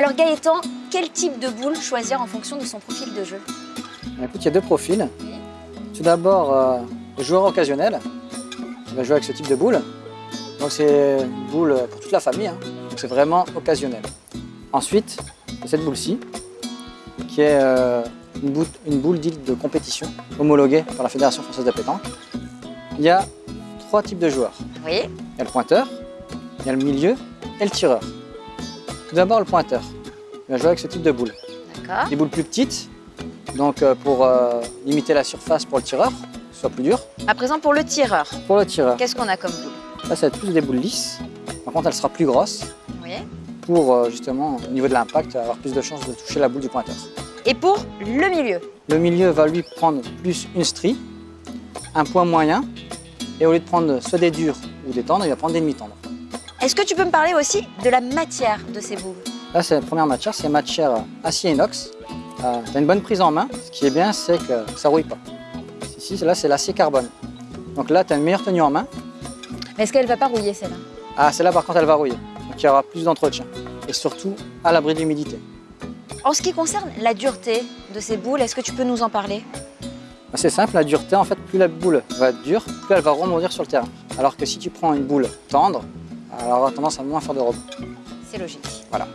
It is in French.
Alors Gaëtan, quel type de boule choisir en fonction de son profil de jeu Écoute, il y a deux profils. Tout d'abord, euh, le joueur occasionnel, qui va jouer avec ce type de boule. Donc c'est une boule pour toute la famille, hein. donc c'est vraiment occasionnel. Ensuite, il y a cette boule-ci, qui est euh, une boule, une boule dite de compétition, homologuée par la Fédération française de pétanque. Il y a trois types de joueurs. Oui. Il y a le pointeur, il y a le milieu et le tireur. Tout d'abord, le pointeur. Il va jouer avec ce type de boule. D'accord. Des boules plus petites, donc euh, pour euh, limiter la surface pour le tireur, que ce soit plus dur. À présent, pour le tireur, Pour le tireur, qu'est-ce qu'on a comme boule? Là, ça va être plus des boules lisses. Par contre, elle sera plus grosse Oui. pour euh, justement, au niveau de l'impact, avoir plus de chances de toucher la boule du pointeur. Et pour le milieu? Le milieu va lui prendre plus une strie, un point moyen, et au lieu de prendre soit des durs ou des tendres, il va prendre des demi-tendres. Est-ce que tu peux me parler aussi de la matière de ces boules? Là, c'est la première matière, c'est matière acier inox. Euh, tu as une bonne prise en main. Ce qui est bien, c'est que ça ne rouille pas. Ici, là, c'est l'acier carbone. Donc là, tu as une meilleure tenue en main. Mais est-ce qu'elle va pas rouiller celle-là? Ah, celle-là, par contre, elle va rouiller. Donc il y aura plus d'entretien. Et surtout, à l'abri de l'humidité. En ce qui concerne la dureté de ces boules, est-ce que tu peux nous en parler? Bah, C'est simple, la dureté, en fait, plus la boule va être dure, plus elle va rebondir sur le terrain. Alors que si tu prends une boule tendre, elle aura tendance à moins faire de rebond. C'est logique. Voilà.